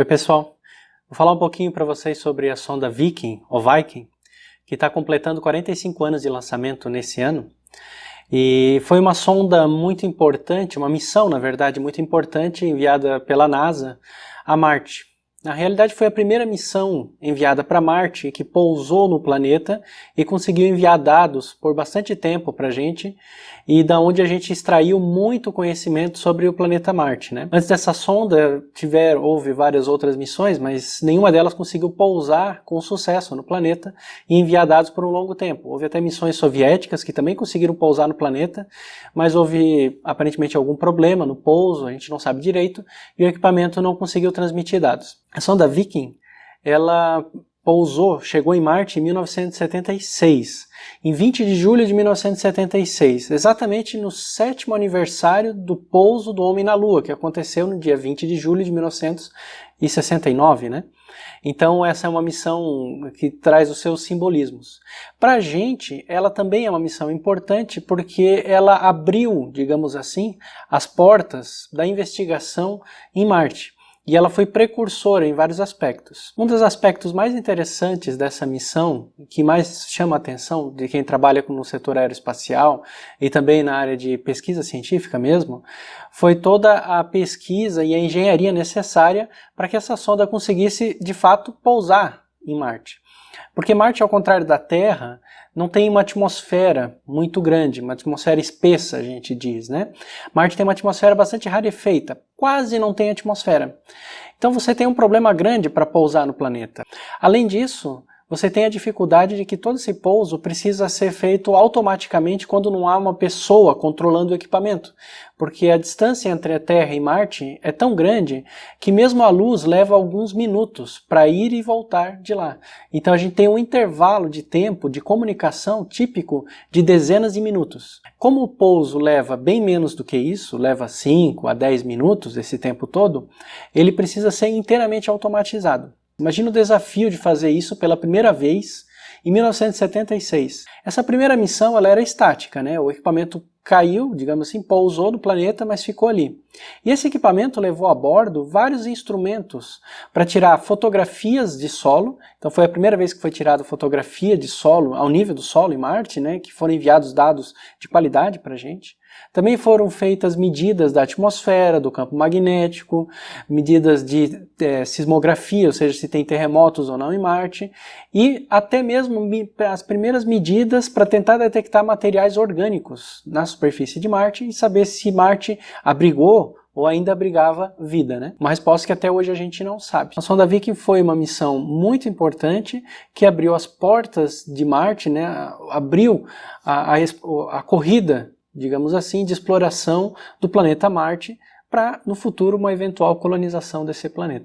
Oi pessoal, vou falar um pouquinho para vocês sobre a sonda Viking, ou Viking, que está completando 45 anos de lançamento nesse ano. E foi uma sonda muito importante, uma missão na verdade muito importante enviada pela NASA a Marte. Na realidade foi a primeira missão enviada para Marte que pousou no planeta e conseguiu enviar dados por bastante tempo para a gente e da onde a gente extraiu muito conhecimento sobre o planeta Marte. Né? Antes dessa sonda tiver, houve várias outras missões, mas nenhuma delas conseguiu pousar com sucesso no planeta e enviar dados por um longo tempo. Houve até missões soviéticas que também conseguiram pousar no planeta, mas houve aparentemente algum problema no pouso, a gente não sabe direito, e o equipamento não conseguiu transmitir dados. A sonda Viking, ela pousou, chegou em Marte em 1976, em 20 de julho de 1976, exatamente no sétimo aniversário do pouso do homem na Lua, que aconteceu no dia 20 de julho de 1969, né? Então essa é uma missão que traz os seus simbolismos. Para a gente, ela também é uma missão importante porque ela abriu, digamos assim, as portas da investigação em Marte e ela foi precursora em vários aspectos. Um dos aspectos mais interessantes dessa missão, que mais chama a atenção de quem trabalha no setor aeroespacial e também na área de pesquisa científica mesmo, foi toda a pesquisa e a engenharia necessária para que essa sonda conseguisse de fato pousar em Marte. Porque Marte, ao contrário da Terra, não tem uma atmosfera muito grande, uma atmosfera espessa, a gente diz, né? Marte tem uma atmosfera bastante rarefeita, quase não tem atmosfera. Então você tem um problema grande para pousar no planeta. Além disso, você tem a dificuldade de que todo esse pouso precisa ser feito automaticamente quando não há uma pessoa controlando o equipamento, porque a distância entre a Terra e Marte é tão grande que mesmo a luz leva alguns minutos para ir e voltar de lá. Então a gente tem um intervalo de tempo de comunicação típico de dezenas de minutos. Como o pouso leva bem menos do que isso, leva 5 a 10 minutos esse tempo todo, ele precisa ser inteiramente automatizado. Imagina o desafio de fazer isso pela primeira vez em 1976. Essa primeira missão ela era estática, né? o equipamento caiu, digamos assim, pousou no planeta, mas ficou ali. E esse equipamento levou a bordo vários instrumentos para tirar fotografias de solo, então foi a primeira vez que foi tirada fotografia de solo, ao nível do solo em Marte, né, que foram enviados dados de qualidade para a gente. Também foram feitas medidas da atmosfera, do campo magnético, medidas de é, sismografia, ou seja, se tem terremotos ou não em Marte, e até mesmo as primeiras medidas para tentar detectar materiais orgânicos na superfície de Marte e saber se Marte abrigou ou ainda abrigava vida, né? Uma resposta que até hoje a gente não sabe. A sonda Viking foi uma missão muito importante que abriu as portas de Marte, né? Abriu a, a, a corrida digamos assim, de exploração do planeta Marte para, no futuro, uma eventual colonização desse planeta.